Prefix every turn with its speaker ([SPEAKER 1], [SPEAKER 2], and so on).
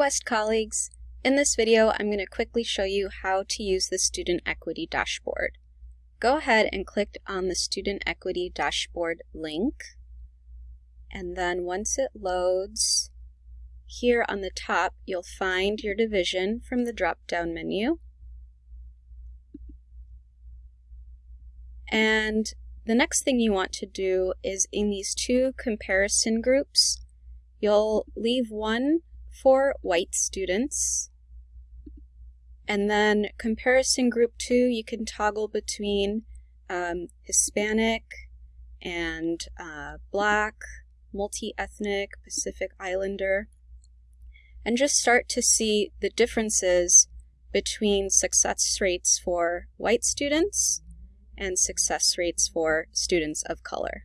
[SPEAKER 1] West colleagues. In this video, I'm going to quickly show you how to use the Student Equity Dashboard. Go ahead and click on the Student Equity Dashboard link. And then once it loads, here on the top, you'll find your division from the drop-down menu. And the next thing you want to do is in these two comparison groups, you'll leave one for white students. And then comparison group two, you can toggle between um, Hispanic and uh, Black, multi-ethnic, Pacific Islander, and just start to see the differences between success rates for white students and success rates for students of color.